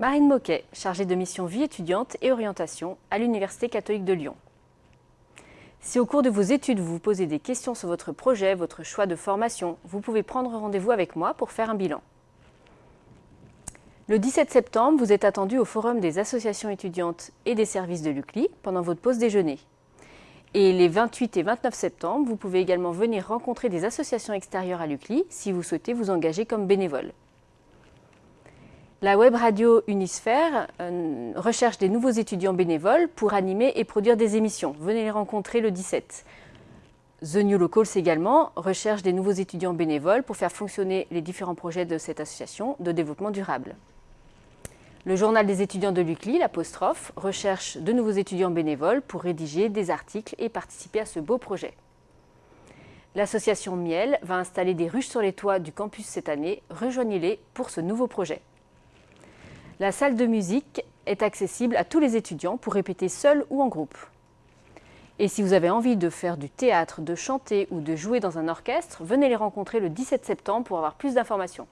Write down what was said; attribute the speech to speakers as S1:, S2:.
S1: Marine Moquet, chargée de mission vie étudiante et orientation à l'Université catholique de Lyon. Si au cours de vos études, vous vous posez des questions sur votre projet, votre choix de formation, vous pouvez prendre rendez-vous avec moi pour faire un bilan. Le 17 septembre, vous êtes attendu au Forum des associations étudiantes et des services de l'UCLI pendant votre pause déjeuner. Et les 28 et 29 septembre, vous pouvez également venir rencontrer des associations extérieures à l'UCLI si vous souhaitez vous engager comme bénévole. La web radio Unisphère euh, recherche des nouveaux étudiants bénévoles pour animer et produire des émissions. Venez les rencontrer le 17. The New Locals également recherche des nouveaux étudiants bénévoles pour faire fonctionner les différents projets de cette association de développement durable. Le journal des étudiants de l'UCLI, l'apostrophe, recherche de nouveaux étudiants bénévoles pour rédiger des articles et participer à ce beau projet. L'association Miel va installer des ruches sur les toits du campus cette année. Rejoignez-les pour ce nouveau projet. La salle de musique est accessible à tous les étudiants pour répéter seul ou en groupe. Et si vous avez envie de faire du théâtre, de chanter ou de jouer dans un orchestre, venez les rencontrer le 17 septembre pour avoir plus d'informations.